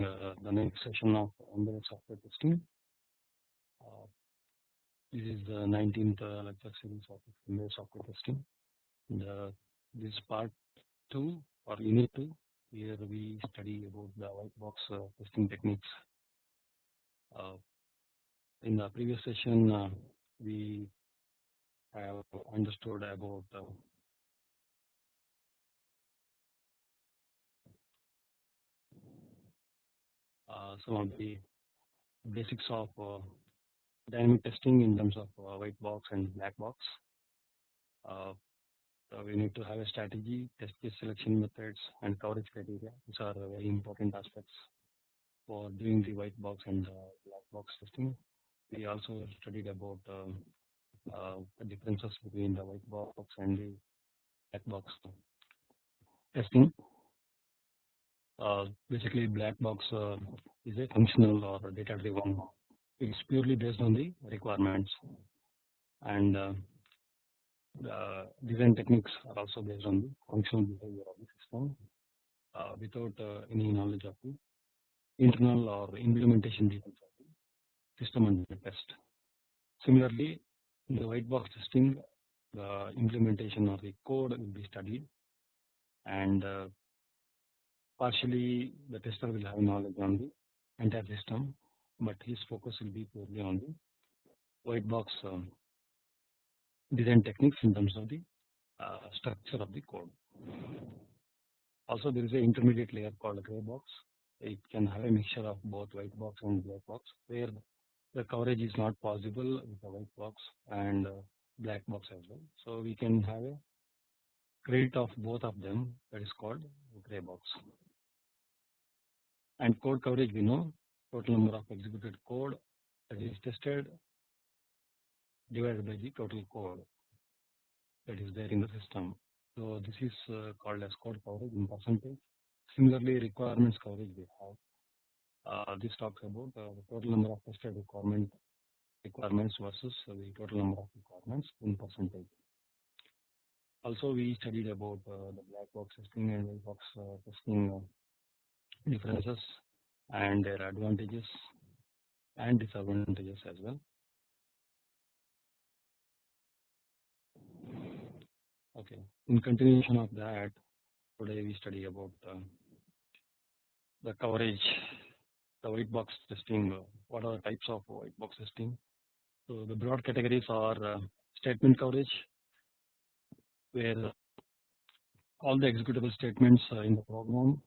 uh, the next session of embedded software testing. Uh, this is the 19th uh, lecture series of embedded software testing. The, this part 2 or unit 2 here we study about the white box uh, testing techniques. Uh, in the previous session we have understood about some of the basics of uh, dynamic testing in terms of uh, white box and black box. So we need to have a strategy, test case selection methods, and coverage criteria. These are very important aspects for doing the white box and black box testing. We also studied about um, uh, the differences between the white box and the black box testing. Uh, basically black box uh, is a functional or data driven. It's purely based on the requirements. And uh, the design techniques are also based on the functional behavior of the system uh, without uh, any knowledge of the internal or implementation details of the system under test. Similarly, in the white box testing, the implementation of the code will be studied. And uh, partially the tester will have knowledge on the entire system, but his focus will be purely on the white box um, design techniques in terms of the uh, structure of the code. Also there is an intermediate layer called gray box. It can have a mixture of both white box and black box where the coverage is not possible with the white box and uh, black box as well. So we can have a credit of both of them that is called gray box and code coverage we know total number of executed code that is tested divided by the total code that is there in the system. So this is uh, called as code coverage in percentage. Similarly, requirements coverage we have. Uh, this talks about uh, the total number of tested requirement requirements versus the total number of requirements in percentage. Also, we studied about uh, the black box testing and white box uh, testing differences and their advantages and disadvantages as well. Okay, in continuation of that, today we study about uh, the coverage, the white box testing, what are the types of white box testing. So the broad categories are uh, statement coverage, where all the executable statements in the program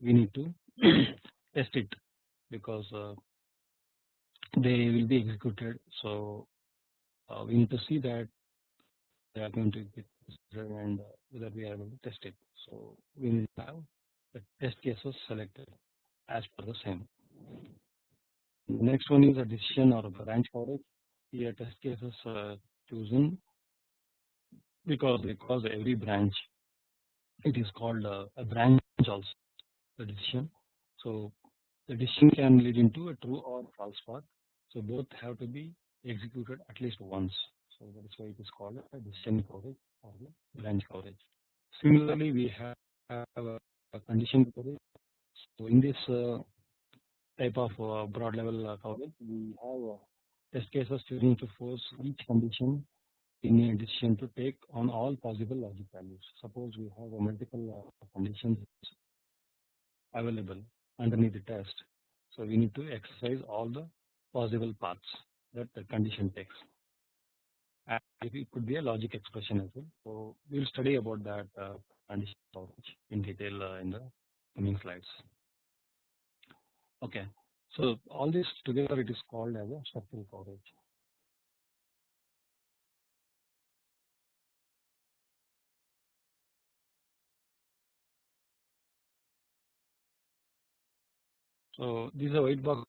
we need to test it because uh, they will be executed. So uh, we need to see that they are going to get and uh, whether we are able to test it. So we need to have the test cases selected as per the same. Next one is a decision or a branch coverage. Here test cases uh, chosen because because every branch it is called uh, a branch also the decision. So the decision can lead into a true or false path. So both have to be executed at least once. So that is why it is called a decision coverage or branch coverage. Similarly, we have a, condition coverage. So in this uh, type of uh, broad level uh, coverage, we have uh, test cases to force each condition in a decision to take on all possible logic values. Suppose we have multiple uh, conditions available underneath the test. So we need to exercise all the possible paths that the condition takes. And it could be a logic expression as well. So we'll study about that uh, in detail uh, in the coming slides. Okay, so all this together it is called as a structural coverage. So these are white box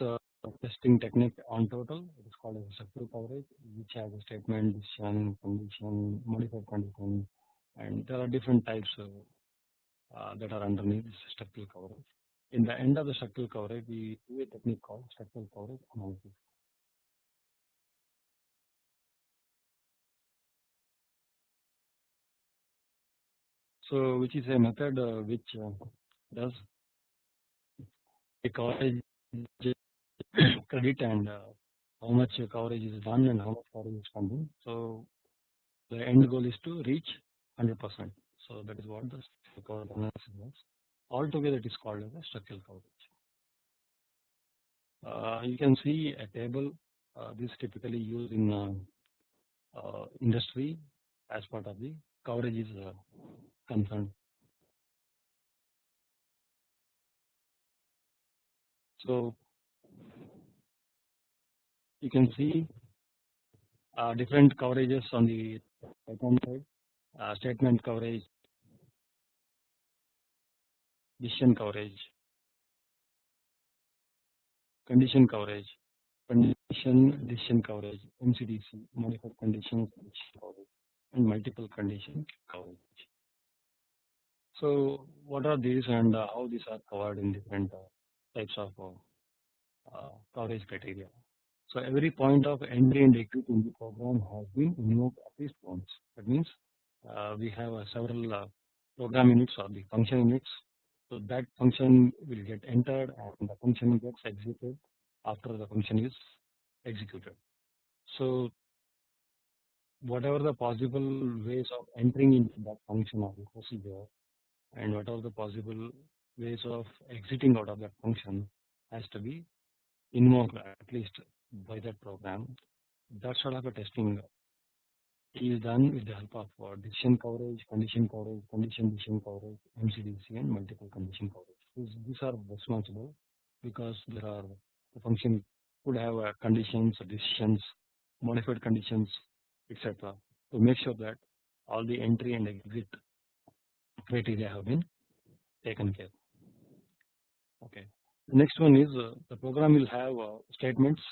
uh, testing technique on total. It is called as structural coverage, which has a statement, decision, condition, modified condition, and there are different types uh, that are underneath this structural coverage. In the end of the structural coverage, we do a technique called structural coverage analysis. So which is a method uh, which uh, does coverage credit and uh, how much coverage is done and how much coverage is pending. So the end goal is to reach 100%. So that is what the coverage analysis is. Altogether, it is called as a structural coverage. Uh, you can see a table. Uh, this typically used in uh, uh, industry as part of the coverage is uh, concerned. So you can see uh, different coverages on the hand side, uh, statement coverage, decision coverage, condition coverage, condition decision coverage, MCDC, modified conditions coverage, and multiple condition coverage. So what are these and uh, how these are covered in different uh, types of uh, uh, coverage criteria? So every point of entry and exit in the program has been invoked at least once. That means uh, we have uh, several uh, program units or the function units. So that function will get entered and the function gets executed after the function is executed. So whatever the possible ways of entering into that function the procedure and whatever the possible ways of exiting out of that function has to be invoked at least by that program. That sort of a testing is done with the help of uh, decision coverage, condition coverage, condition decision coverage, MCDC and multiple condition coverage. These, are responsible because there are the function could have uh, conditions, decisions, modified conditions, etc. to make sure that all the entry and exit criteria have been taken care. Okay. The next one is uh, the program will have uh, statements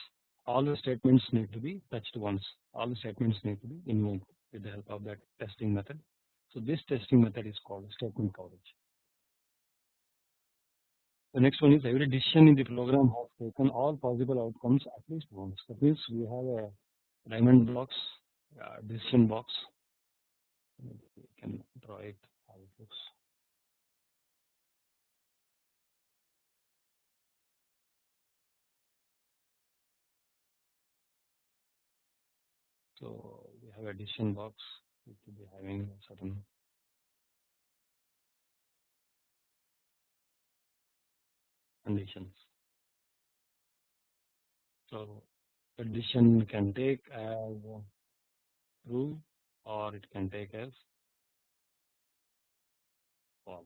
all the statements need to be touched once. All the statements need to be invoked with the help of that testing method. So this testing method is called statement coverage. The next one is every decision in the program has taken all possible outcomes at least once. That means we have a diamond blocks, uh, decision box. We can draw it how it looks. So we have a decision box which will be having certain conditions. So a decision can take as true or it can take as false.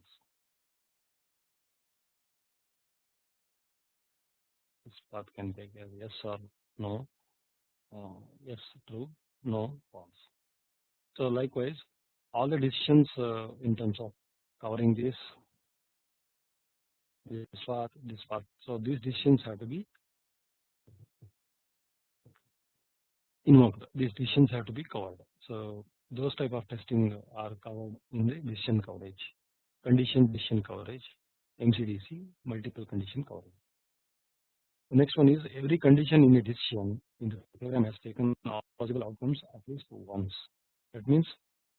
This path can take as yes or no, uh, yes true, no false. So likewise, all the decisions uh, in terms of covering this, this part, this part. So these decisions have to be invoked. These decisions have to be covered. So those type of testing are covered in the decision coverage, condition decision coverage, MCDC, multiple condition coverage. The next one is every condition in a decision in the program has taken all possible outcomes at least once. That means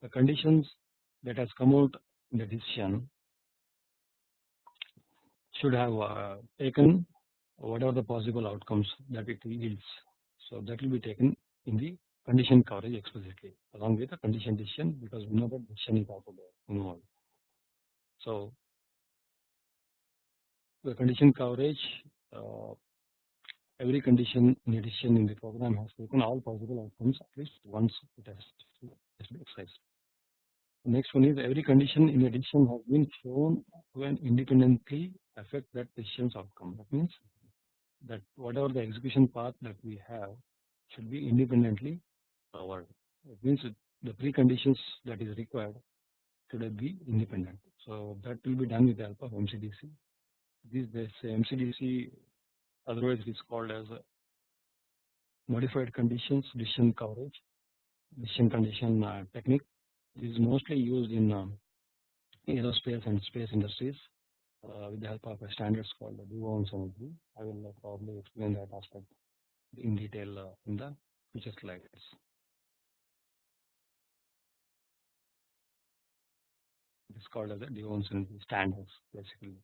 the conditions that has come out in the decision should have uh, taken whatever the possible outcomes that it yields. So that will be taken in the condition coverage explicitly along with the condition decision because we know that decision is also there involved. So the condition coverage uh, every condition in a decision in the program has taken all possible outcomes at least once it has, exercised. The next one is every condition in a decision has been shown to an independently affect that decision's outcome. That means that whatever the execution path that we have should be independently covered. It means the preconditions that is required should be independent. So that will be done with the help of MCDC. This, this MCDC otherwise it is called as modified conditions decision coverage decision condition uh, technique this is mostly used in um, aerospace and space industries uh, with the help of a standards called the DO energy. I will uh, probably explain that aspect in detail uh, in the future slides. It is called as the DO energy standards basically.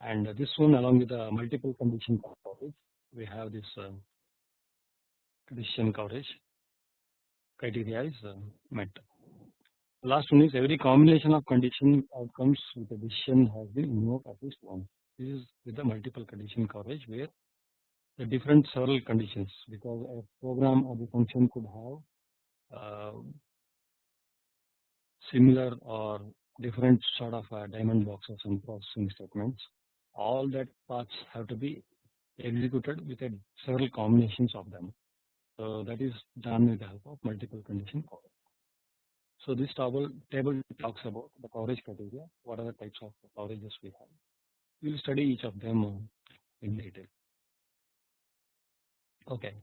And this one along with the multiple condition coverage, we have this uh, decision coverage criteria is uh, met. Last one is every combination of condition outcomes with a decision has been invoked at least once. This is with the multiple condition coverage where the different several conditions because a program or the function could have uh, similar or different sort of uh, diamond boxes and processing statements. All that parts have to be executed with a several combinations of them. So that is done with the help of multiple condition coverage. So this table, table talks about the coverage criteria, what are the types of coverages we have. We will study each of them in detail. Okay,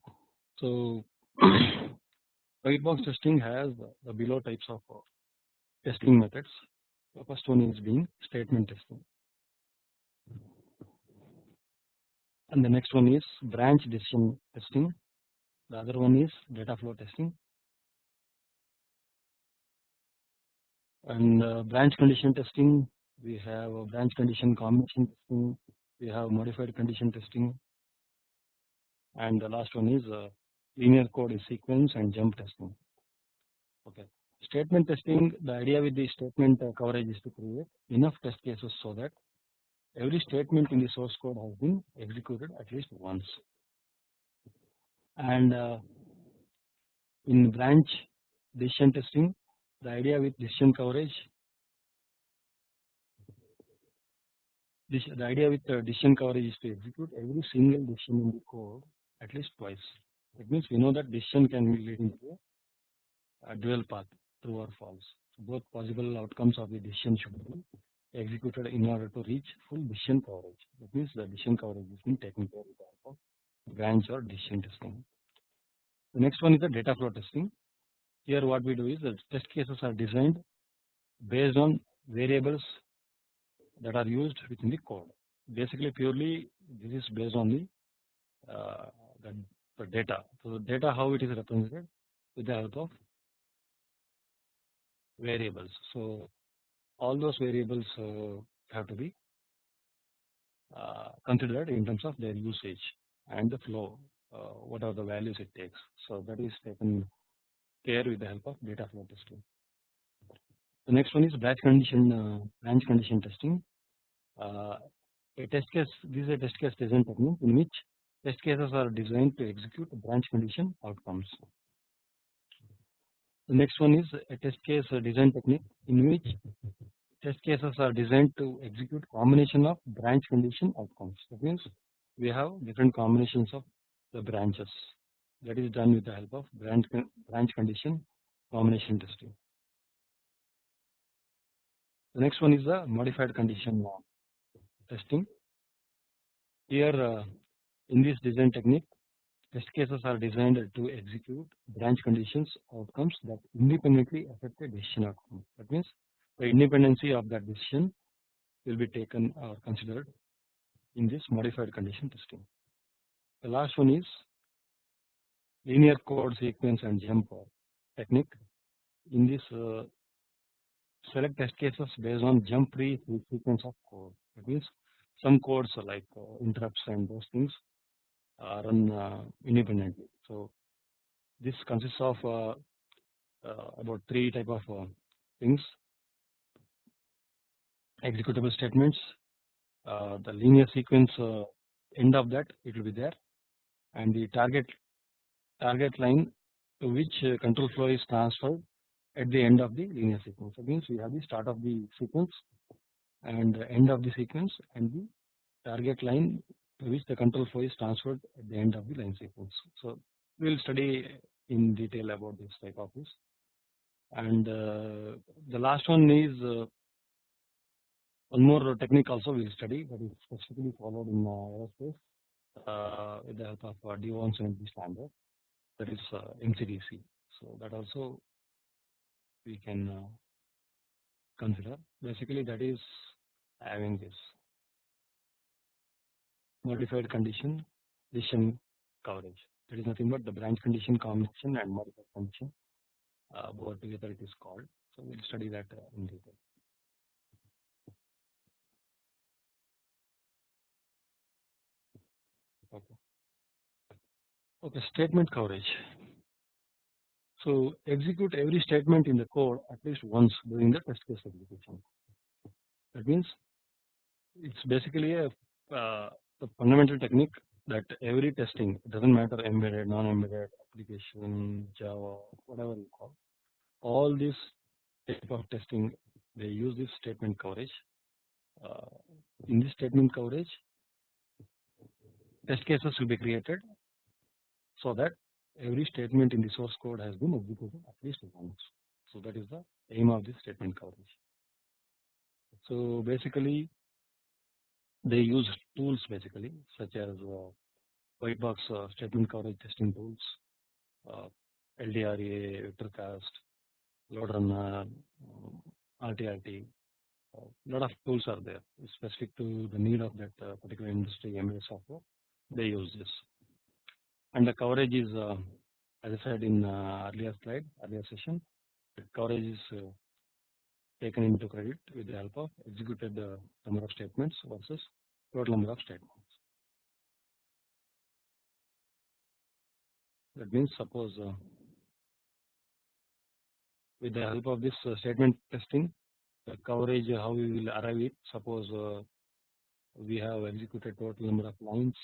so white box testing has the below types of testing methods. The first one is being statement testing. And the next one is branch decision testing. The other one is data flow testing. And uh, branch condition testing, we have a branch condition combination testing, we have modified condition testing. And the last one is uh, linear code sequence and jump testing. Okay. Statement testing, the idea with the statement uh, coverage is to create enough test cases so that every statement in the source code has been executed at least once. And uh, in branch decision testing, the idea with decision coverage, this, the idea with uh, decision coverage is to execute every single decision in the code at least twice. It means we know that decision can be leading to a dual path, true or false. So both possible outcomes of the decision should be executed in order to reach full decision coverage. That means the decision coverage is being taken care of branch or decision testing. The next one is the data flow testing. Here what we do is the test cases are designed based on variables that are used within the code. Basically purely this is based on the, uh, the data. So the data how it is represented with the help of variables. So all those variables uh, have to be uh, considered in terms of their usage and the flow, uh, what are the values it takes. So that is taken care with the help of data flow testing. The next one is branch condition uh, branch condition testing. Uh, a test case this is a test case design technique in which test cases are designed to execute branch condition outcomes. The next one is a test case design technique in which test cases are designed to execute combination of branch condition outcomes. That means we have different combinations of the branches that is done with the help of branch branch condition combination testing. The next one is the modified condition testing. Here uh, in this design technique Test cases are designed to execute branch conditions outcomes that independently affect a decision outcome. That means the independency of that decision will be taken or considered in this modified condition testing. The last one is linear code sequence and jump technique. In this uh, select test cases based on jump free sequence of code. That means some codes like uh, interrupts and those things run uh, independently. So this consists of uh, uh about three type of uh, things executable statements uh, the linear sequence end of that it will be there and the target target line to which control flow is transferred at the end of the linear sequence. That means we have the start of the sequence and end of the sequence and the target line to which the control flow is transferred at the end of the line sequence. So we will study in detail about this type of this. And uh, the last one is uh, one more technique also we will study that is specifically followed in uh, aerospace uh, with the help of uh, D170 standard that is uh, MCDC. So that also we can uh, consider. Basically that is having this modified condition decision coverage. That is nothing but the branch condition combination and modified condition uh, both together it is called. So we'll study that uh, in detail. Okay. Okay, statement coverage. So execute every statement in the code at least once during the test case execution. That means it's basically a uh, the fundamental technique that every testing doesn't matter embedded, non-embedded application, Java, whatever you call, all this type of testing they use this statement coverage. Uh, in this statement coverage, test cases will be created so that every statement in the source code has been executed at least once. So that is the aim of this statement coverage. So basically they use tools basically such as uh, white box uh, statement coverage testing tools, uh, LDRA, VectorCast, LoadRunner, RTRT. A lot of tools are there specific to the need of that uh, particular industry embedded software. They use this, and the coverage is, uh, as I said in uh, earlier slide, earlier session, the coverage is uh, taken into credit with the help of executed uh, number of statements versus total number of statements. That means suppose uh, with the help of this uh, statement testing, the coverage how we will arrive it. Suppose uh, we have executed total number of lines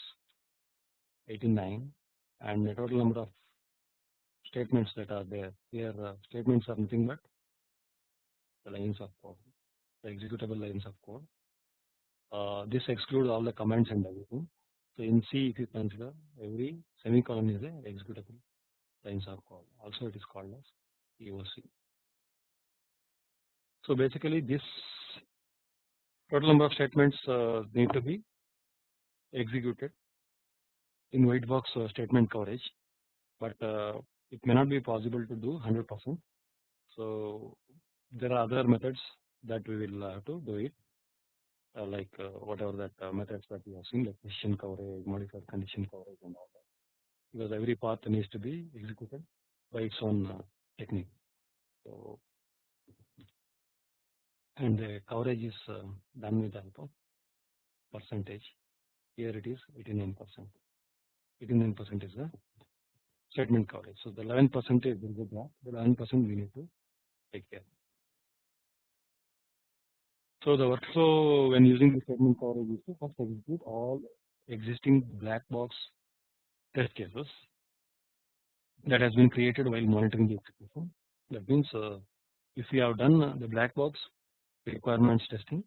89 and the total number of statements that are there. Here statements are nothing but the lines of code, the executable lines of code. Uh, this excludes all the comments and everything. So in C, if you consider every semicolon is a executable lines of code. Also, it is called as EOC. So basically, this total number of statements uh, need to be executed in white box uh, statement coverage, but uh, it may not be possible to do 100%. So there are other methods that we will have to do it uh, like uh, whatever that uh, methods that we have seen like condition coverage, modified condition coverage and all that because every path needs to be executed by its own technique. So and the coverage is done with of percentage. Here it is 89 percent. 89 percent is the statement coverage. So the 11 percent is the The 11 percent we need to take care. So the workflow when using the statement coverage is to first execute all existing black box test cases that has been created while monitoring the execution. That means uh, if we have done the black box requirements testing,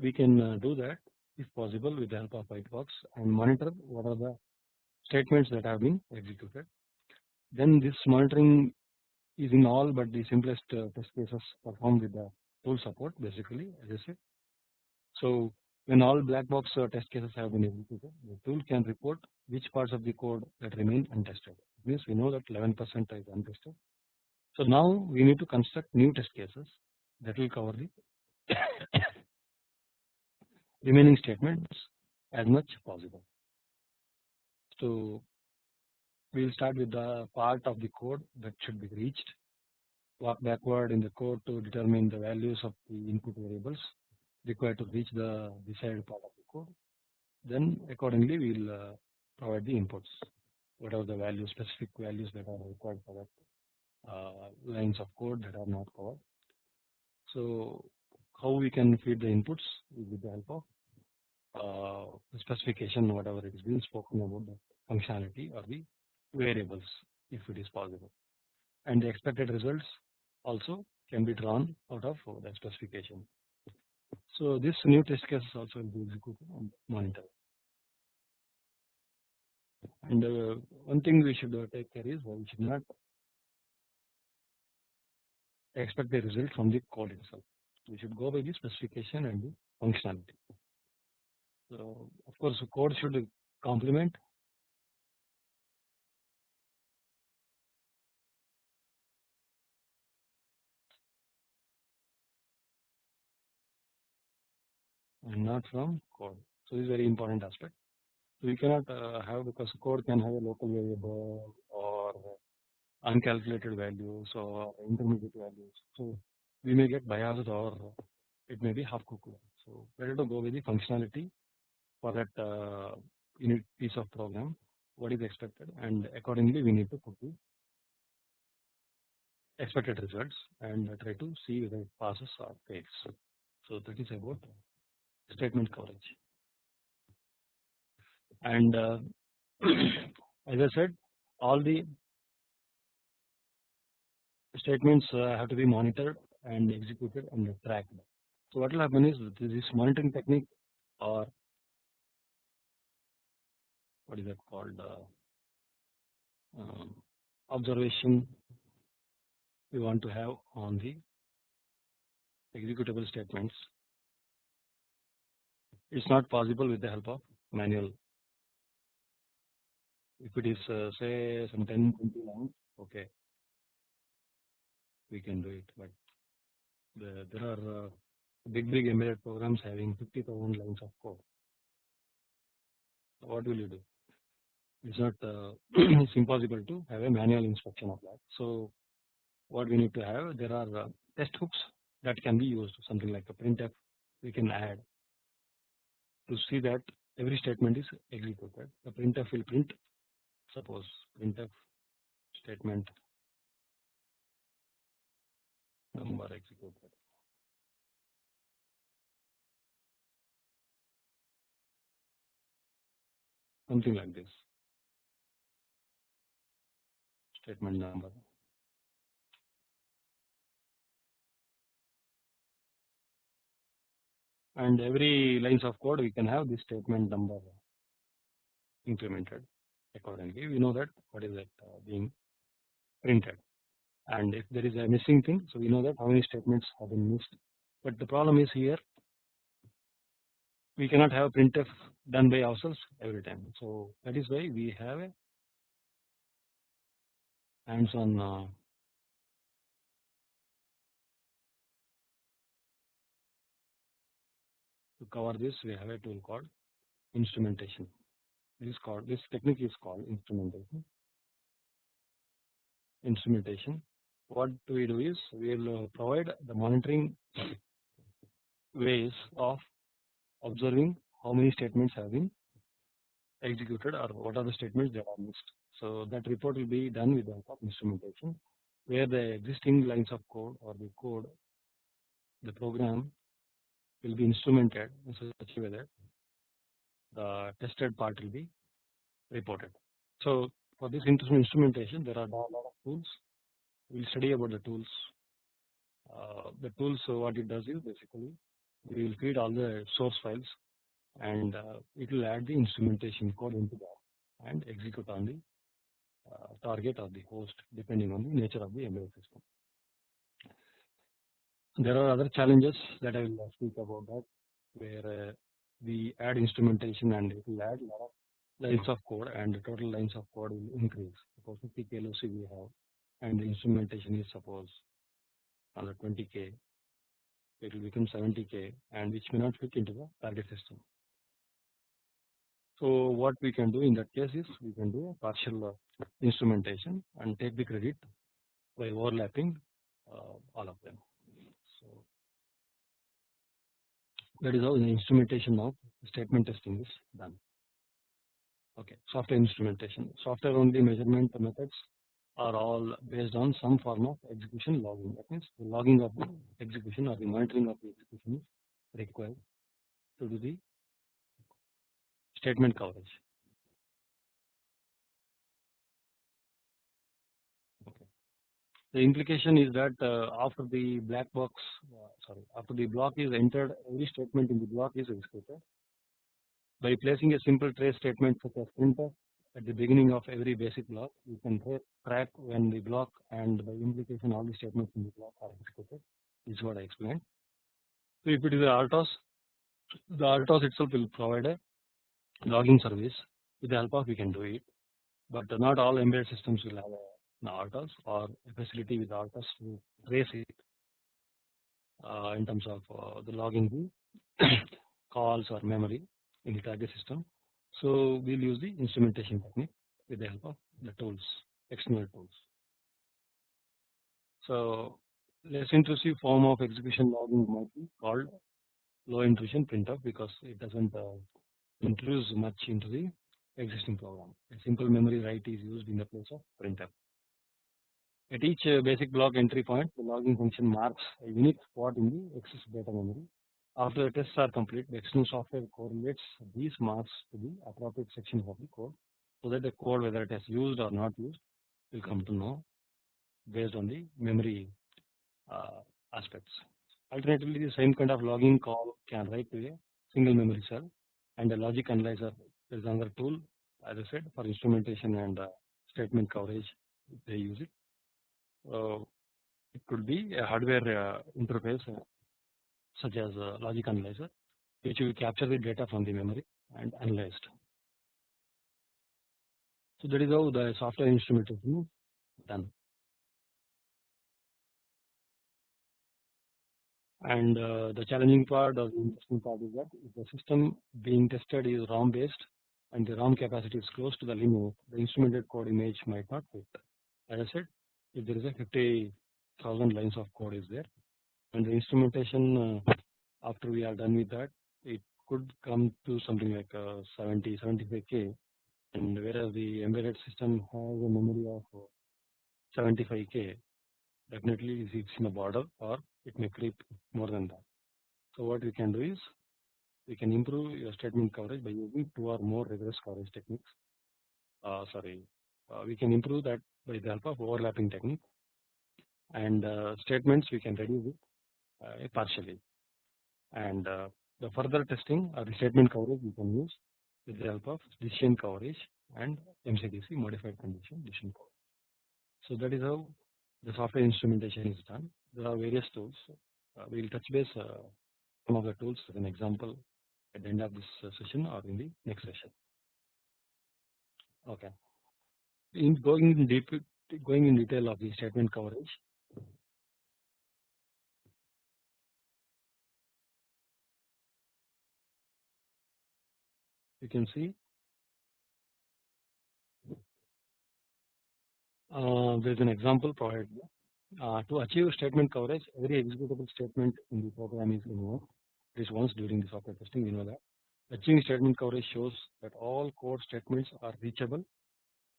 we can uh, do that if possible with the help of white box and monitor what are the statements that have been executed. Then this monitoring is in all but the simplest uh, test cases performed with the tool support basically as I said. So when all black box uh, test cases have been executed, the tool can report which parts of the code that remain untested. It means we know that 11% is untested. So now we need to construct new test cases that will cover the remaining statements as much possible. So we will start with the part of the code that should be reached backward in the code to determine the values of the input variables required to reach the desired part of the code. Then accordingly we will uh, provide the inputs whatever the values specific values that are required for that uh, lines of code that are not covered. So how we can feed the inputs with the help of uh, specification whatever it is being spoken about the functionality or the variables if it is possible and the expected results also can be drawn out of the specification. So this new test case is also will be executed and monitored. And uh, one thing we should take care is we should not expect the result from the code itself. We should go by the specification and the functionality. So of course, code should complement and not from code. So this is very important aspect. So we cannot uh, have because code can have a local variable or uncalculated values or intermediate values. So we may get biased or it may be half cooked. So better to go with the functionality for that uh, unit piece of program what is expected and accordingly we need to put the expected results and try to see whether it passes or fails. So that is about statement coverage. And uh, as I said, all the statements uh, have to be monitored and executed and tracked. So what will happen is this monitoring technique or what is that called uh, um, observation we want to have on the executable statements it's not possible with the help of manual. If it is uh, say some 10 20 lines okay. We can do it but the, there are uh, big big embedded programs having 50,000 lines of code. What will you do? It's not uh, it's impossible to have a manual inspection of that. So what we need to have there are uh, test hooks that can be used something like a printf we can add to see that every statement is executed. The printf will print. Suppose printf statement number executed. Something like this. Statement number and every lines of code we can have this statement number incremented accordingly. We know that what is that uh, being printed. And if there is a missing thing so we know that how many statements have been missed. But the problem is here we cannot have printf done by ourselves every time. So that is why we have a hands on to cover this we have a tool called instrumentation. This is called this technique is called instrumentation. Instrumentation. What we do is we will provide the monitoring ways of observing how many statements have been executed or what are the statements that are missed. So that report will be done with the help of instrumentation where the existing lines of code or the code the program will be instrumented in such a way that the tested part will be reported. So for this instrumentation there are a lot of tools we will study about the tools uh, the tools so what it does is basically we will feed all the source files and uh, it will add the instrumentation code into that and execute on the uh, target of the host depending on the nature of the embedded system. There are other challenges that I will speak about that where uh, we add instrumentation and it will add lot of lines of code and the total lines of code will increase. Suppose 50 KLOC we have and the instrumentation is suppose another 20k it will become 70k and which may not fit into the target system. So what we can do in that case is we can do a partial uh, instrumentation and take the credit by overlapping uh, all of them. That is how the instrumentation of statement testing is done. Okay, software instrumentation, software only measurement methods are all based on some form of execution logging. That means the logging of the execution or the monitoring of the execution is required to do the statement coverage. Okay. The implication is that uh, after the black box, uh, sorry, after the block is entered, every statement in the block is executed. By placing a simple trace statement such as printf at the beginning of every basic block, you can track when the block and by implication all the statements in the block are executed. Is what I explained. So if it is a RTOS, the RTOS itself will provide a logging service. With the help of we can do it, but not all embedded systems will have an RTOS or a facility with RTOS to trace it in terms of uh, the logging calls or memory in the target system. So we'll use the instrumentation technique with the help of the tools, external tools. So less intrusive form of execution logging might be called low intrusion printf because it doesn't uh, intrude much into the existing program. A simple memory write is used in the place of printf. At each uh, basic block entry point, the logging function marks a unique spot in the access data memory. After the tests are complete, the external software correlates these marks to the appropriate sections of the code so that the code whether it is used or not used will come to know based on the memory uh, aspects. Alternatively, the same kind of logging call can write to a single memory cell and a logic analyzer is another tool as I said for instrumentation and uh, statement coverage they use it. It could be a hardware interface such as a logic analyzer which will capture the data from the memory and analyzed. So that is how the software instrumentation is done. And uh, the challenging part or the interesting part is that if the system being tested is ROM based and the ROM capacity is close to the limit, the instrumented code image might not fit. As I said, if there is a 50,000 lines of code is there and the instrumentation uh, after we are done with that, it could come to something like uh, 70, 75k and whereas the embedded system has a memory of 75k definitely it's in a border or it may creep more than that. So what we can do is we can improve your statement coverage by using two or more rigorous coverage techniques. Uh, sorry, uh, we can improve that by the help of overlapping technique and uh, statements we can reduce it uh, partially and uh, the further testing or the statement coverage we can use with the help of decision coverage and MCDC modified condition decision coverage. So that is how the software instrumentation is done. There are various tools. Uh, we will touch base uh, some of the tools as an example at the end of this uh, session or in the next session. Okay. In going in deep, going in detail of the statement coverage. You can see. Uh, there is an example provided uh, to achieve statement coverage every executable statement in the program is invoked. At least once during the software testing we know that. Achieving statement coverage shows that all code statements are reachable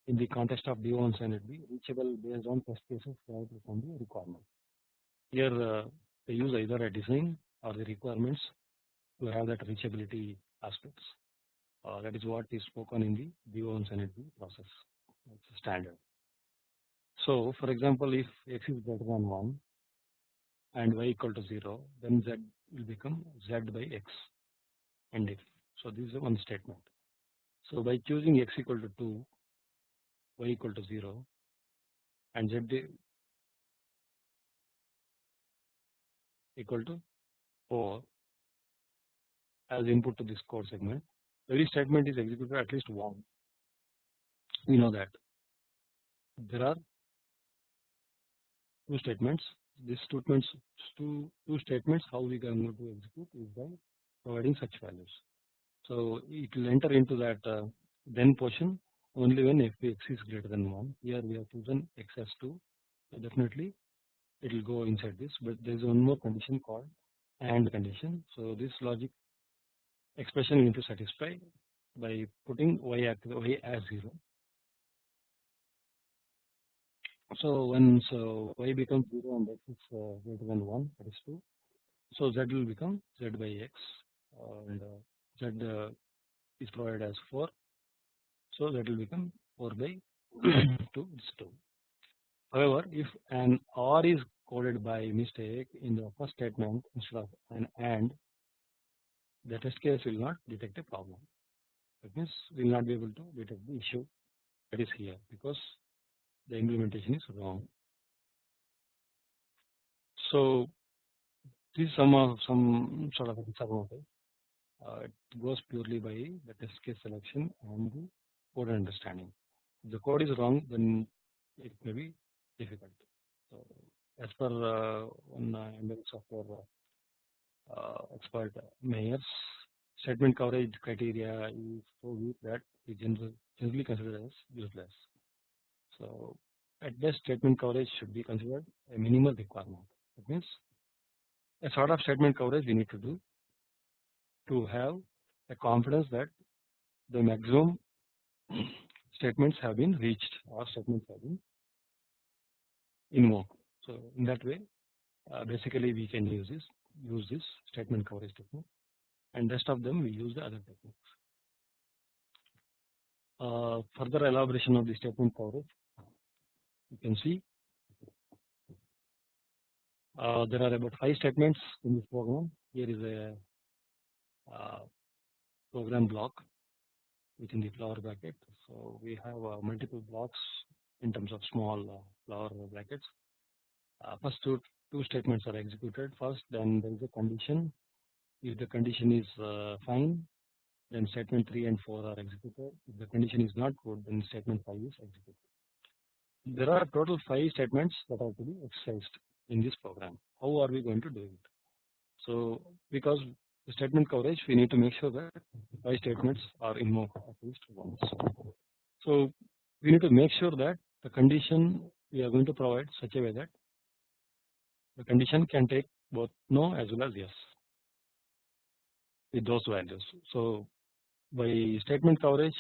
in the context of D1 and it be reachable based on test cases derived from the requirement. Here uh, they use either a design or the requirements to have that reachability aspects. Uh, that is what is spoken in the D1 and process. It's standard. So for example if x is greater than 1 and y equal to 0 then z will become z by x and if. So this is one statement. So by choosing x equal to 2 y equal to 0 and z equal to 4 as input to this code segment every statement is executed at least once we know that there are two statements. These statements, two two statements, how we can going to execute is by providing such values. So it will enter into that uh, then portion only when fx is greater than 1. Here we have chosen x as 2. So definitely it will go inside this, but there is one more condition called AND condition. So this logic expression we need to satisfy by putting y, y as 0 so when so y becomes 0 and x is uh, greater than 1 that is 2 so z will become z by x and uh, z uh, is provided as 4 so that will become 4 by 2 is 2 however if an or is coded by mistake in the first statement instead of an and the test case will not detect a problem that means we will not be able to detect the issue that is here because the implementation is wrong. So this is some of some sort of example. Uh, it goes purely by the test case selection and the code understanding. If the code is wrong, then it may be difficult. So as per uh, one uh, software uh, expert Myers' statement coverage criteria is so weak that it generally considered as useless. So at best statement coverage should be considered a minimal requirement. That means a sort of statement coverage we need to do to have a confidence that the maximum statements have been reached or statements have been invoked. So in that way, uh, basically we can use this use this statement coverage technique, and rest of them we use the other techniques. Uh, further elaboration of the statement coverage, you can see uh, there are about five statements in this program. Here is a uh, program block within the flower bracket. So we have uh, multiple blocks in terms of small uh, flower brackets. Uh, first two, two statements are executed first, then there is a condition. If the condition is fine, then statement 3 and 4 are executed. If the condition is not good, then statement 5 is executed. There are total 5 statements that are to be exercised in this program. How are we going to do it? So because the statement coverage, we need to make sure that 5 statements are invoked at least once. So we need to make sure that the condition we are going to provide such a way that the condition can take both no as well as yes with those values. So by statement coverage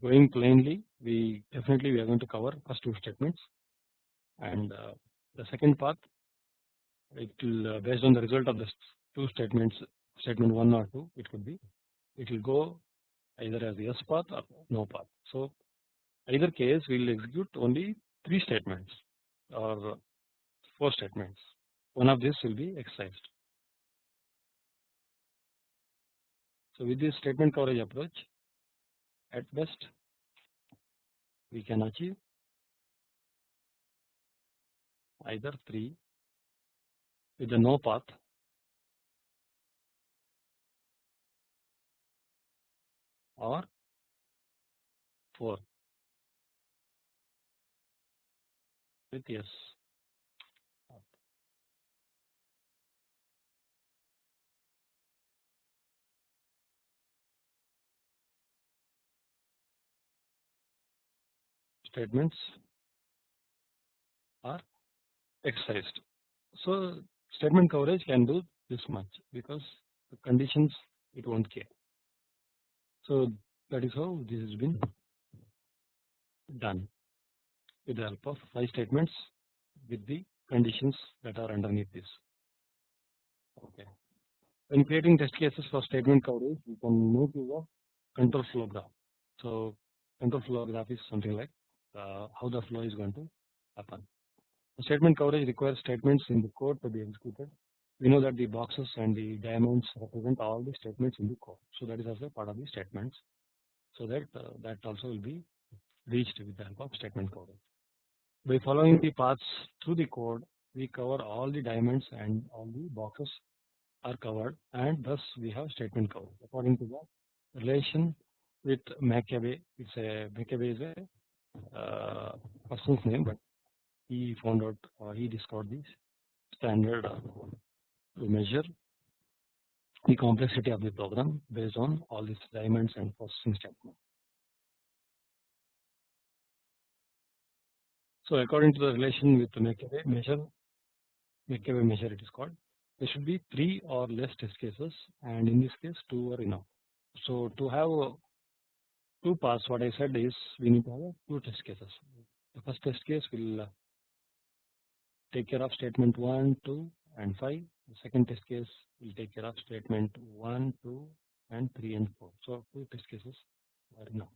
going plainly we definitely we are going to cover first two statements and uh, the second part it will uh, based on the result of the two statements statement 1 or 2 it could be it will go either as yes path or no path. So either case we will execute only 3 statements or 4 statements one of these will be excised. So with this statement coverage approach at best we can achieve either 3 with the no path or 4 with statements are exercised. So statement coverage can do this much because the conditions it won't care. So that is how this has been done with the help of 5 statements with the conditions that are underneath this. Okay. When creating test cases for statement coverage, we can make use of control flow graph. So control flow graph is something like uh, how the flow is going to happen. The statement coverage requires statements in the code to be executed. We know that the boxes and the diamonds represent all the statements in the code. So that is also part of the statements. So that uh, that also will be reached with the help of statement coverage. By following the paths through the code, we cover all the diamonds and all the boxes are covered and thus we have statement coverage. According to the relation with McCabe, it's a McCabe is a uh, person's name, but he found out or he discovered this standard uh, to measure the complexity of the program based on all these diamonds and processing statements. So according to the relation with the McCabe measure, McCabe measure it is called, there should be three or less test cases and in this case two are enough. So to have two paths what I said is we need to have two test cases. The first test case will uh, take care of statement 1, 2 and 5. The second test case will take care of statement 1, 2 and 3 and 4. So two test cases are enough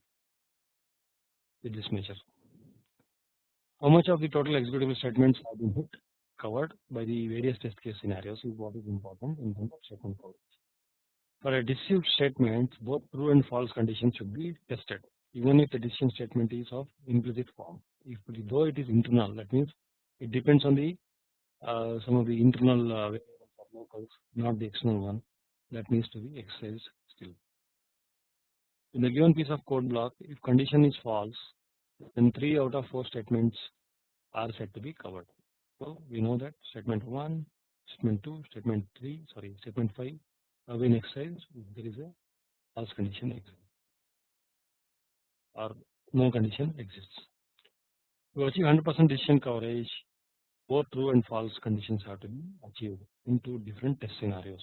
with this measure. How much of the total executable statements have been hit covered by the various test case scenarios is what is important in terms of statement coverage. For a decisive statement, both true and false conditions should be tested, even if the decision statement is of implicit form. If though it is internal, that means it depends on the uh, some of the internal uh, locals, not the external one. That needs to be exercised still. In the given piece of code block, if condition is false, then 3 out of 4 statements are said to be covered. So we know that statement 1, statement 2, statement 3, sorry, statement 5 have been exercised if there is a false condition exists or no condition exists. To achieve 100% decision coverage, both true and false conditions have to be achieved in two different test scenarios,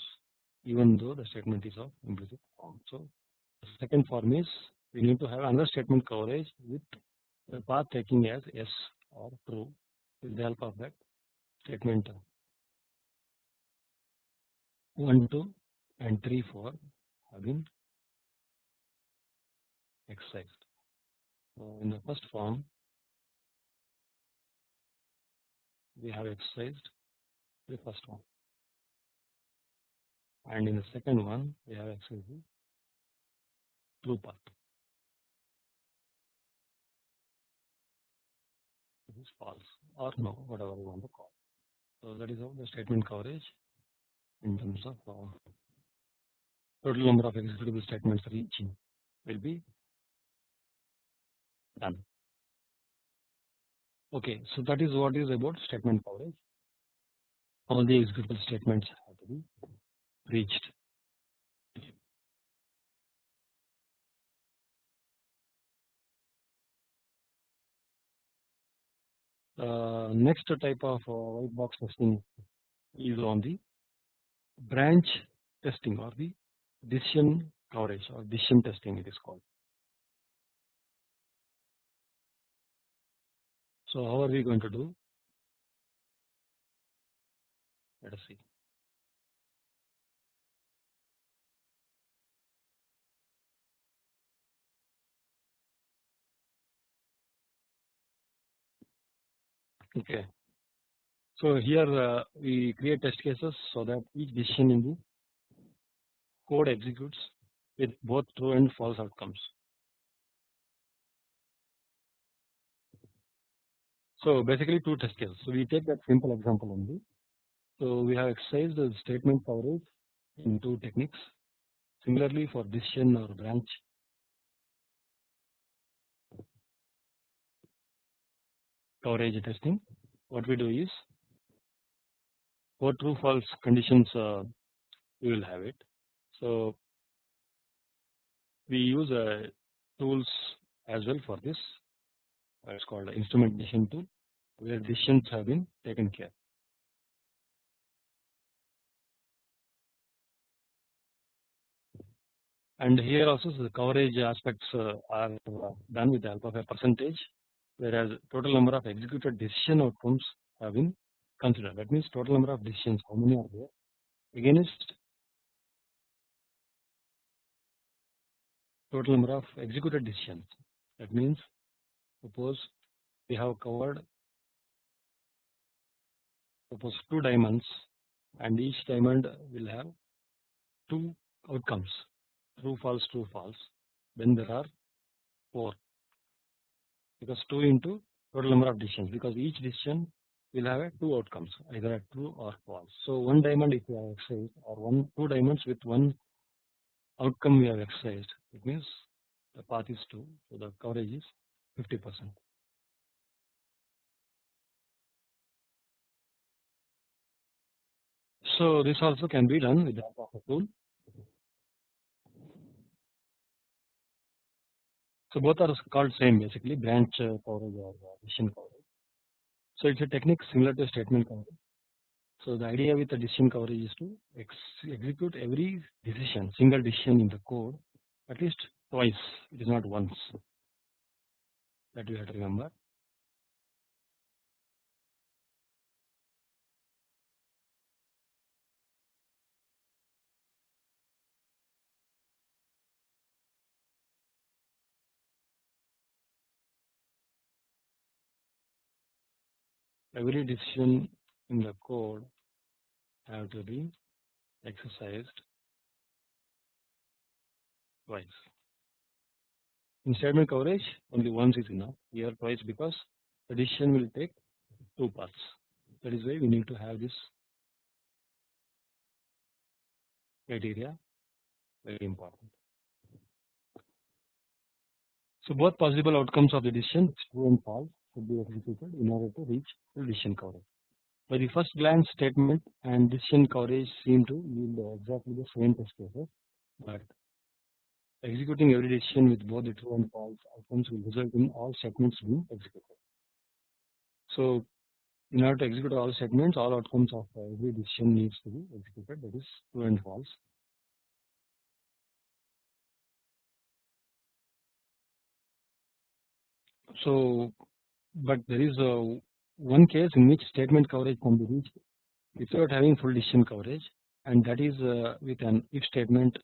even though the statement is of implicit form. So, the second form is we need to have another statement coverage with the path taking as yes or true with the help of that statement 1 2 and 3 4 have been exercised. So in the first form we have exercised the first one and in the second one we have exercised the true path. This is false or no whatever you want to call. So that is how the statement coverage in terms of uh, total number of executable statements reaching will be done. Okay, so that is what is about statement coverage. All the executable statements have to be reached. Uh, next type of uh, white box testing is on the branch testing or the decision coverage or decision testing it is called. So how are we going to do? Let us see. Okay. So here uh, we create test cases so that each decision in the code executes with both true and false outcomes. So basically two test cases. So we take that simple example only. So we have exercised the statement coverage in two techniques. Similarly for decision or branch coverage testing, what we do is for true false conditions uh, we will have it. So we use uh, tools as well for this. It's called instrumentation tool where decisions have been taken care. And here also the coverage aspects uh, are done with the help of a percentage whereas total number of executed decision outcomes have been considered. That means total number of decisions how many are there against total number of executed decisions. That means suppose we have covered suppose two diamonds and each diamond will have two outcomes true false true false then there are 4 because 2 into total number of decisions because each decision will have two outcomes either a true or false. So one diamond if you have exercised or one two diamonds with one outcome we have exercised it means the path is 2 so the coverage is 50 percent. So this also can be done with the help of a tool. So both are called same basically branch uh, coverage or decision coverage. So it's a technique similar to statement coverage. So the idea with the decision coverage is to ex execute every decision single decision in the code at least twice it is not once that you have to remember every decision in the code have to be exercised twice. In statement coverage only once is enough here twice because decision will take two paths that is why we need to have this criteria very important. So both possible outcomes of the decision true and false should be executed in order to reach decision coverage. By the first glance statement and decision coverage seem to yield exactly the same test cases, but executing every decision with both the true and false outcomes will result in all segments being executed. So in order to execute all segments, all outcomes of every decision needs to be executed that is true and false So, but there is a one case in which statement coverage can be reached without having full decision coverage and that is uh, with an if statement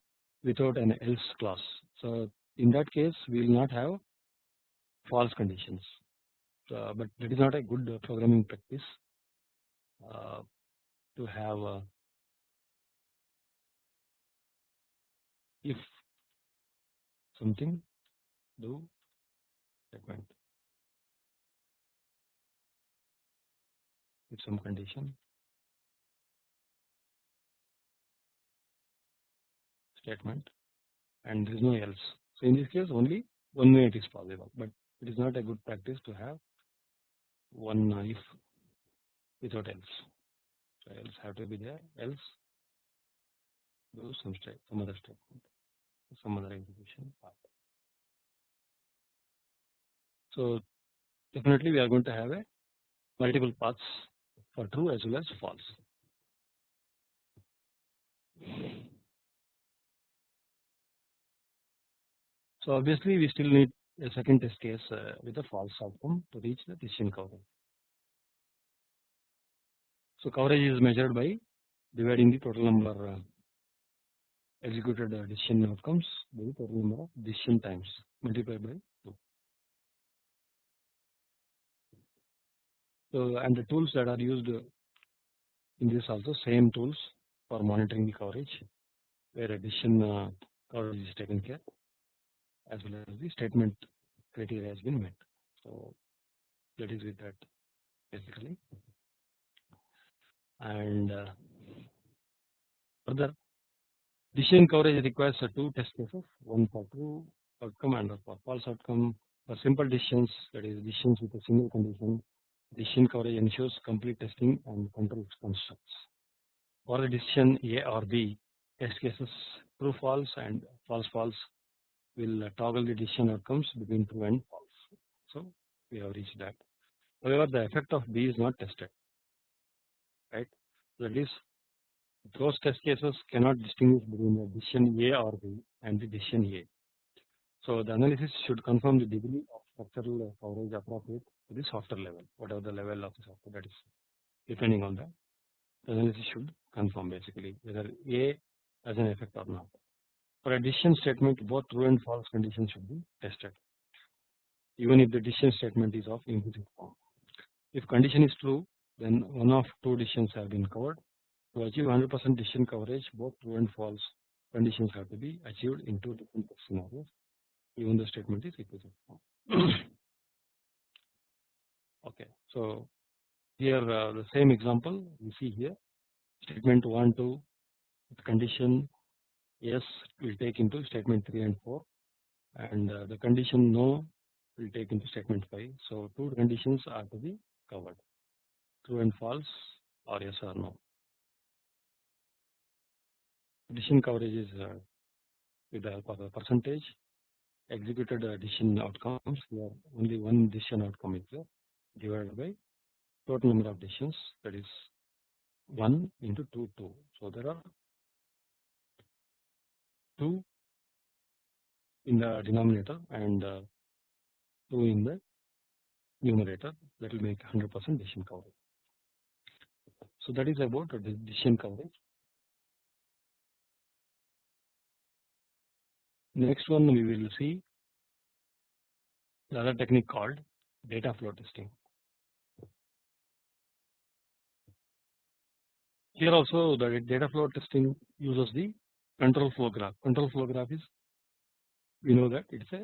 without an else clause. So, in that case we will not have false conditions, but that is not a good programming practice uh, to have uh, if something do statement with some condition statement and there is no else. So, in this case only one way it is possible, but it is not a good practice to have one if without else. So, else have to be there else do some state some other statement some other execution path. So, definitely we are going to have a multiple paths for true as well as false. So obviously we still need a second test case uh, with a false outcome to reach the decision coverage. So coverage is measured by dividing the total number uh, executed uh, decision outcomes by the total number of decision times multiplied by 2. So and the tools that are used in this also same tools for monitoring the coverage where decision uh, coverage is taken care as well as the statement criteria has been met. So that is with that basically. And uh, further decision coverage requires two test cases one for true outcome and for false outcome. For simple decisions that is decisions with a single condition decision coverage ensures complete testing and control constructs. For the decision A or B test cases true false and false false will toggle the decision outcomes between true and false. So we have reached that. However, the effect of B is not tested, right? That is, those test cases cannot distinguish between the decision A or B and the decision A. So the analysis should confirm the degree of structural coverage appropriate to the software level, whatever the level of the software that is depending on that. The analysis should confirm basically whether A has an effect or not. For a decision statement, both true and false conditions should be tested, even if the decision statement is of implicit form. If condition is true, then one of two decisions have been covered. To achieve 100% decision coverage, both true and false conditions have to be achieved in two different scenarios, even the statement is implicit form. okay, so here uh, the same example we see here statement 1 2 condition yes will take into statement 3 and 4 and uh, the condition no will take into statement 5. So, two conditions are to be covered true and false or yes or no. Decision coverage is uh, with the help of a percentage executed uh, decision outcomes here only one decision outcome is there divided by total number of decisions that is 1 into 2 2. So, there are 2 in the denominator and uh, 2 in the numerator that will make 100% decision coverage. So that is about decision coverage. Next one we will see the other technique called data flow testing. Here also the data flow testing uses the control flow graph. Control flow graph is we know that it is a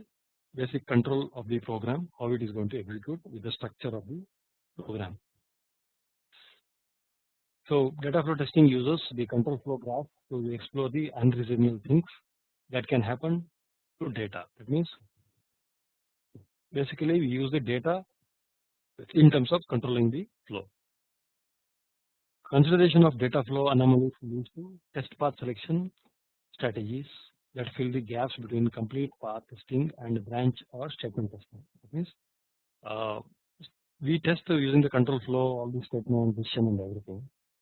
basic control of the program how it is going to execute with the structure of the program. So data flow testing uses the control flow graph to explore the unreasonable things that can happen to data. That means basically we use the data in terms of controlling the flow. Consideration of data flow anomalies leads to test path selection strategies that fill the gaps between complete path testing and branch or statement testing. That means uh, we test using the control flow, all the statement, decision, and everything.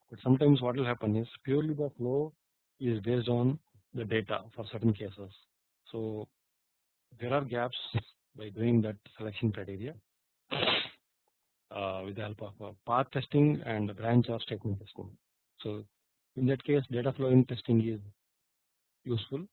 But sometimes what will happen is purely the flow is based on the data for certain cases. So there are gaps by doing that selection criteria uh, with the help of uh, path testing and branch or statement testing. So in that case data flowing testing is useful.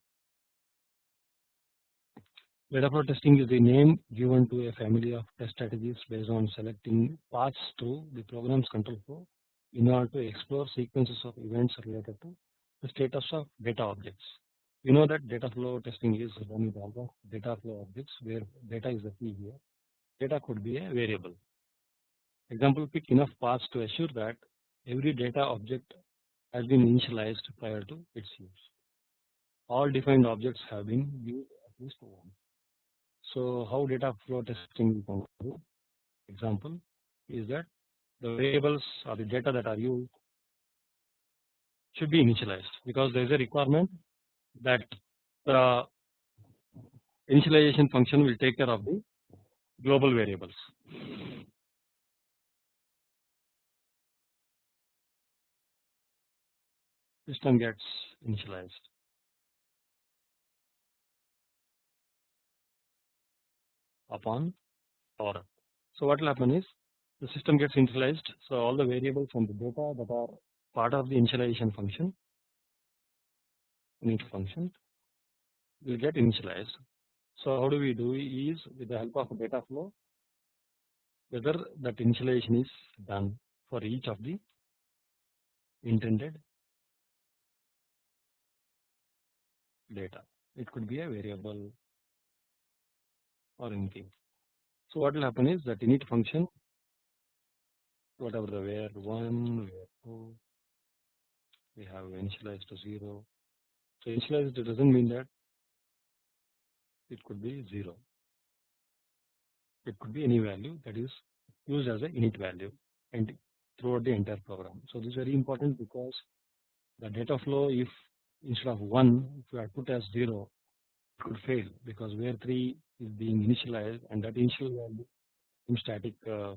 Flow testing is the name given to a family of test strategies based on selecting paths through the program's control flow in order to explore sequences of events related to the status of data objects. We know that data flow testing is done with all data flow objects where data is the key here. Data could be a variable. Example pick enough paths to assure that every data object has been initialized prior to its use. All defined objects have been used at least once. So how data flow testing? Example is that the variables or the data that are used should be initialized because there is a requirement that the initialization function will take care of the global variables. System gets initialized. Upon order. So what will happen is the system gets initialized. So all the variables and the data that are part of the initialization function init function will get initialized. So how do we do is with the help of data flow whether that initialization is done for each of the intended data. It could be a variable or anything. So what will happen is that init function whatever the where 1, where 2 we have initialized to 0. So initialized does not mean that it could be 0 it could be any value that is used as a init value and throughout the entire program. So this is very important because the data flow if instead of 1 if you are put as 0 it could fail because where 3 is being initialized and that initial value in static uh,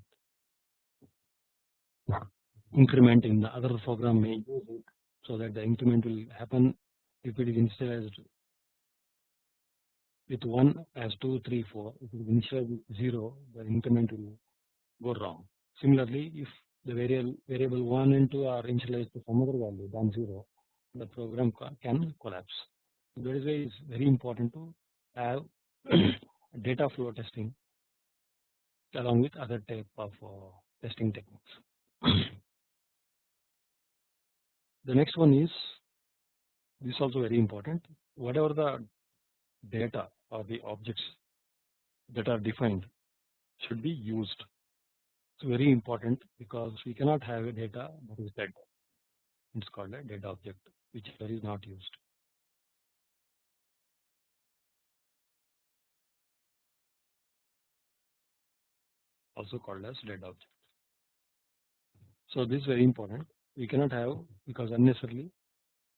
increment in the other program may use it so that the increment will happen if it is initialized with 1 as 2 3 4 if it is initialized with 0 the increment will go wrong. Similarly if the variable variable 1 and 2 are initialized to some other value than 0 the program can collapse that is why it is very important to have data flow testing along with other type of uh, testing techniques. the next one is this is also very important whatever the data or the objects that are defined should be used. It's very important because we cannot have a data that is dead. It's called a dead object which is not used. Also called as dead object. So this is very important we cannot have because unnecessarily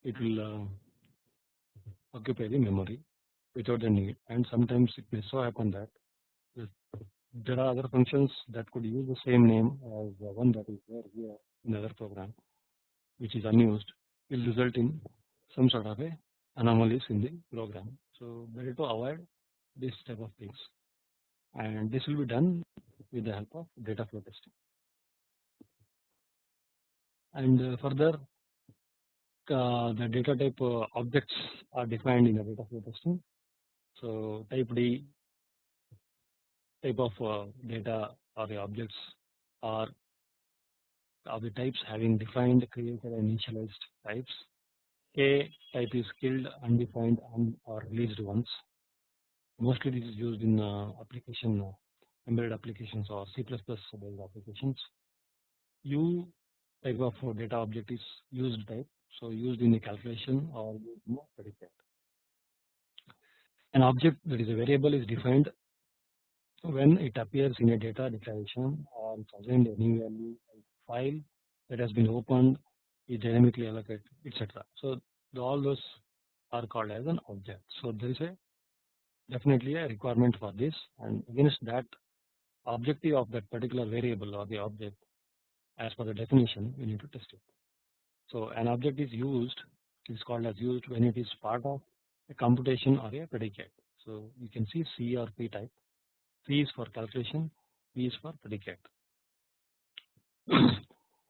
it will uh, occupy the memory without the need and sometimes it may so happen that there are other functions that could use the same name as the one that is there here in other program which is unused will result in some sort of a anomalies in the program. So better to avoid this type of things and this will be done with the help of data flow testing. And uh, further uh, the data type uh, objects are defined in the data flow testing. So type D type of data or the objects are of the types having defined created and initialized types. K type is killed undefined and or released ones mostly this is used in application embedded applications or C++ based applications. U type of data object is used type so used in the calculation or predicate. An object that is a variable is defined when it appears in a data declaration or it's assigned a new value file that has been opened is dynamically allocated etc. So all those are called as an object. So there is a definitely a requirement for this and against that objective of that particular variable or the object as per the definition we need to test it. So an object is used is called as used when it is part of a computation or a predicate. So you can see C or P type C is for calculation, P is for predicate. the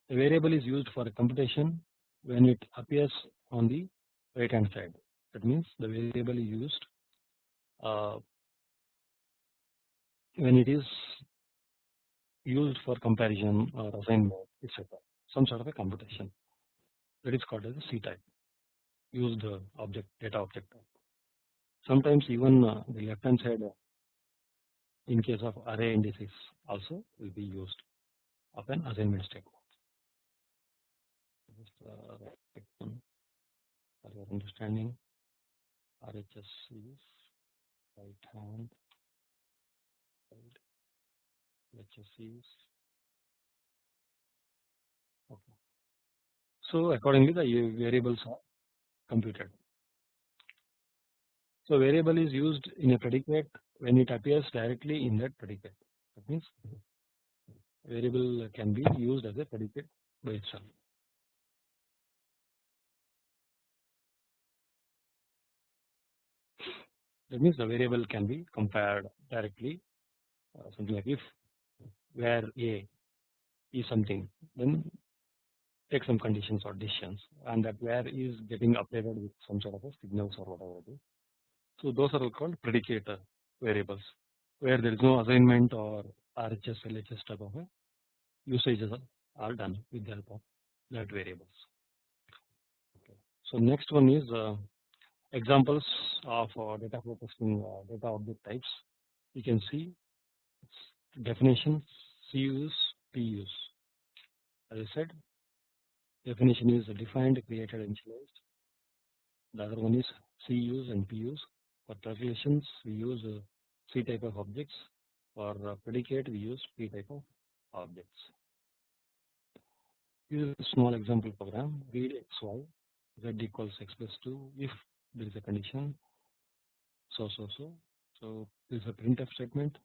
variable is used for a computation when it appears on the right hand side. That means the variable is used uh, when it is used for comparison or assignment etc. Some sort of a computation that is called as a C type used object data object type. Sometimes even uh, the left hand side uh, in case of array indices also will be used of an assignment statement. Uh, for your understanding RHS is right hand side HSC is okay. So accordingly the variables are computed. So variable is used in a predicate when it appears directly in that predicate. That means variable can be used as a predicate by itself. That means the variable can be compared directly uh, something like if where A is something then take some conditions or decisions and that where is getting updated with some sort of a signals or whatever it is. So those are called predicate variables where there is no assignment or RHS LHS type of usages are done with the help of that variables. Okay. So next one is uh, examples of uh, data flow testing uh, data object types. You can see definition, CUs, PUs. As I said, definition is defined, created, initialized. The other one is CUs and PUs. For calculations, we use uh, C type of objects. For uh, predicate, we use P type of objects. Is a small example program. Read xy, z equals x plus 2 if there is a condition. So so so. So this is a printf statement.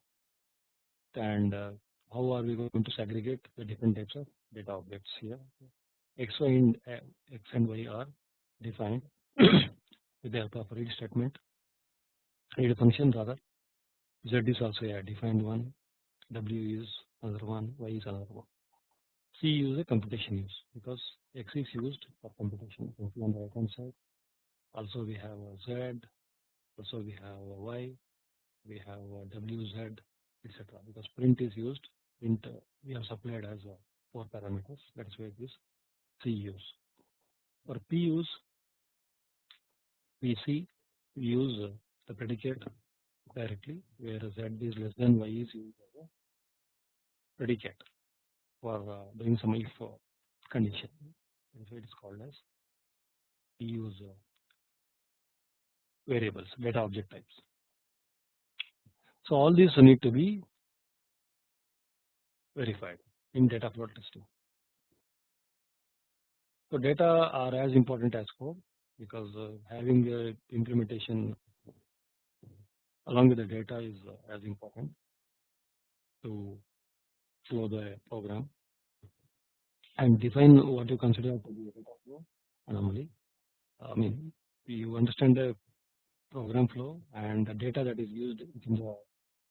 And uh, how are we going to segregate the different types of data objects here? X, y, and uh, x and y are defined with the help of read statement. Read function rather z is also a defined one w is another one y is another one. C is a computation use because x is used for computation. You see on the right hand side also we have z also we have y we have wz etc because print is used print uh, we have supplied as uh, four parameters that is why this c use for p use see we use uh, the predicate directly where z is less than y is used as a predicate for doing some if condition. So it is called as P use variables, data object types. So all these need to be verified in data flow testing. So data are as important as code because uh, having the implementation along with the data is uh, as important to flow the program and define what you consider to be a data flow anomaly. I mean you understand the program flow and the data that is used in the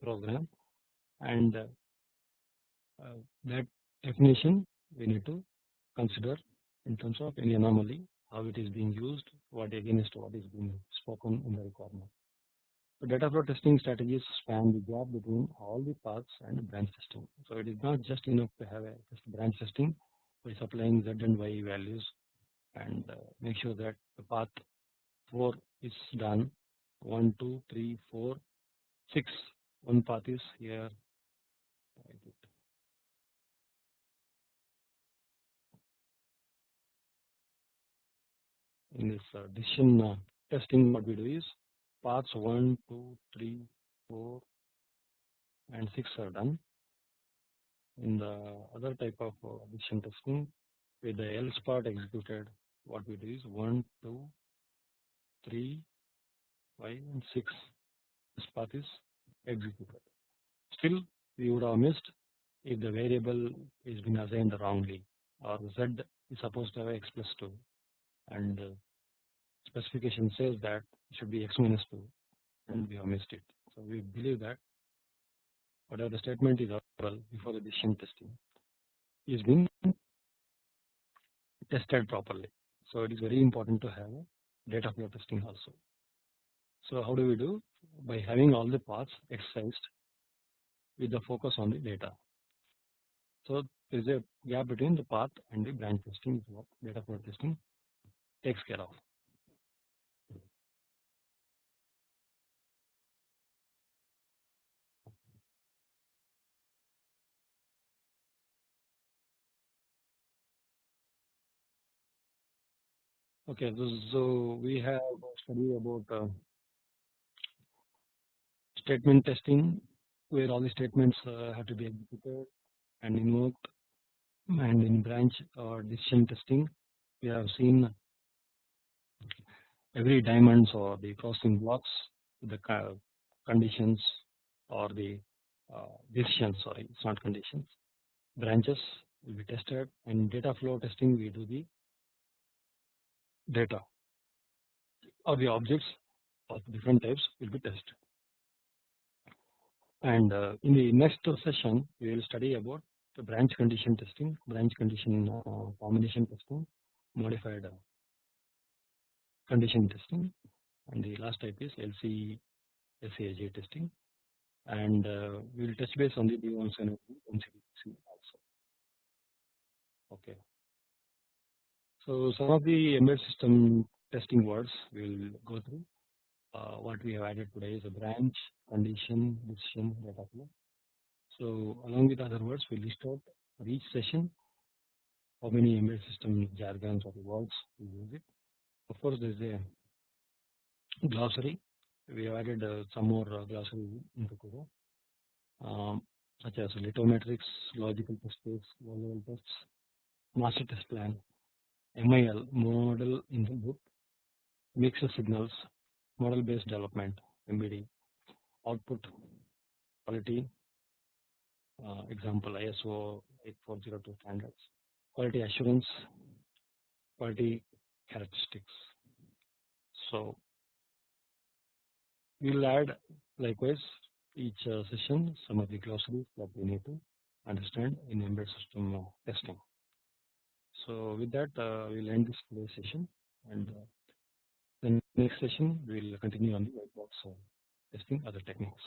program and uh, uh, that definition we need to consider in terms of any anomaly how it is being used what against what is being spoken in the requirement. So data flow testing strategies span the gap between all the paths and branch testing. So it is not just enough to have a just branch testing by supplying z and y values and uh, make sure that the path 4 is done 1 2 3 4 6 one path is here in this uh, uh, testing what we do is paths 1 2 3 4 and 6 are done. In the other type of uh, decision testing with the else part executed what we do is 1 2 3 5 and 6 this path is executed still we would have missed if the variable is been assigned wrongly or z is supposed to have x plus 2 and uh, specification says that it should be x minus 2 and we have missed it. So we believe that whatever the statement is oral before the decision testing is being tested properly. So it is very important to have data flow testing also. So how do we do? By having all the paths exercised with the focus on the data. So there is a gap between the path and the branch testing what data flow testing takes care of. Okay, so we have studied about uh, statement testing where all the statements uh, have to be executed and invoked and in branch or decision testing we have seen every diamonds or the crossing blocks the conditions or the uh, decisions sorry it's not conditions branches will be tested and data flow testing we do the data or the objects of different types will be tested. And uh, in the next session, we will study about the branch condition testing, branch condition uh, combination testing, modified uh, condition testing, and the last type is LC SAJ testing. And uh, we will touch base on the D1 and also. Okay. So some of the embedded system testing words we will go through. Uh, what we have added today is a branch, condition, decision, data flow. So along with other words, we list out for each session how many embedded system jargons or words we use it. Of course, there is a glossary. We have added uh, some more uh, glossary into Kuro, um, such as lithometrics, logical test case, level tests, master test plan, MIL model input mixed signals model based development MBD output quality uh, example ISO 8402 standards quality assurance quality characteristics. So we will add likewise each uh, session some of the glossaries that we need to understand in embedded system testing. So with that, uh, we'll end this today's session, and uh, the next session we'll continue on the white box uh, testing other techniques.